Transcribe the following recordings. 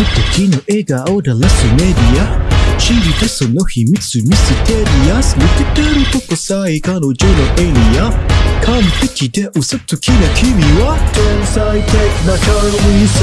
の時の笑顔だラスメディア。知りたその秘密ミステリアス抜けてるとこさえ彼女のエリア。完璧で嘘つきな君は。天才的な神様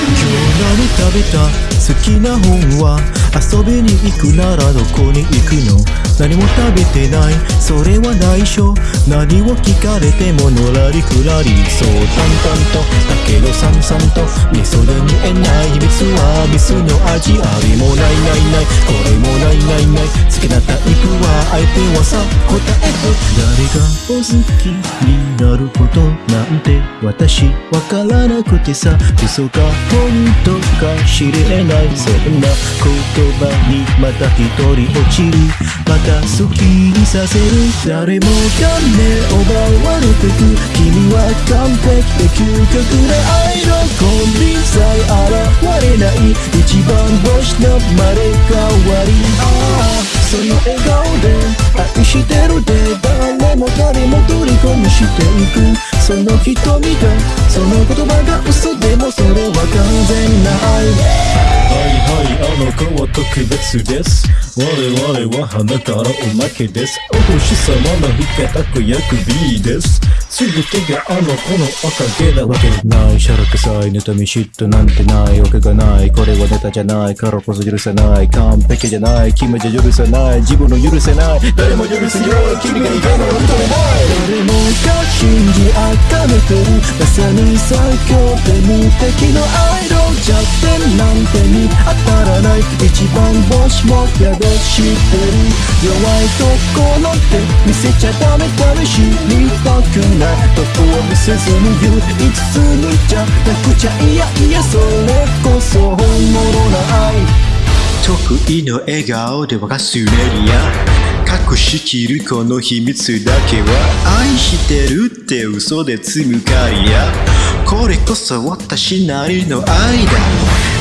今日何食べた？好きな本は。遊びに行くならどこに行くの？何も食べてない。それは内緒。何を聞かれてものらりくらり。そう淡々と。だけどさんさんと。味噌で見えない秘密はミスの味ありもないないない。これもないないない。好きなタイプは相手はさ。答えお好きになることなんて私わからなくてさ。嘘か本当か知れないそんな言葉にまた一人落ちる。また好きにさせる。誰もがね奪われてく君は完璧で究極で愛のコンビさえ現れない。一番星の生まれ変わり。ああその笑顔で愛してるで。誰も誰も虜にしていく。その瞳がその言葉が嘘でもそれは完全な愛。はいはいあの子は特別です。我々は花からおまけです。お星様の味方子役 B です。すべてがあの子のおかげなわけないしゃらくさい妬み嫉妬なんてないわけがないこれはネタじゃない。からこそ許せない。完璧じゃない。君じゃ許せない。自分の許せない。誰も許せない。君がいかない。認めない。誰もが信じあがめてるまさに最強で無敵の愛イドル弱点なんてに当たらない一番星も宿してる弱いところって見せちゃダメ試しにたくないどこを見せずに唯一無二じゃなくちゃいやいやそれこそ本物な愛得意の笑顔で沸かすメディア。隠しきるこの秘密だけは愛してるって嘘で積むかりや。これこそ私なりの愛だ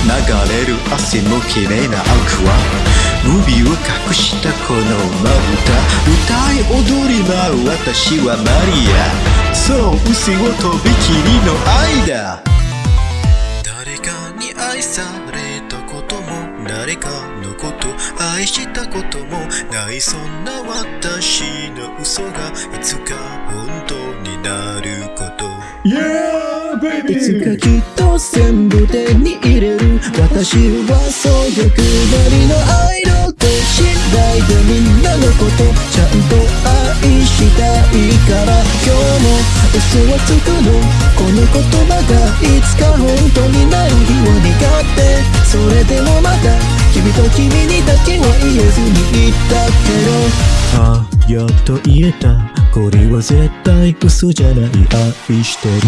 流れる汗も綺麗な青は海を隠したこのまぶた歌い踊り舞う私はマリア。そう嘘をとびきりの愛だ誰かに愛されたことも誰かのこと愛したこともないそんな私の嘘がいつか本当になること。Yeah いつ baby かきっと全部手に入れる。私はそう欲張りのアイドルと信頼でみんなのこと。ちゃんと愛したいから。今日も嘘はつくの。この言葉君と君にだけは言えずに言ったけど。あやっと言えた。これは絶対嘘じゃない。愛してる。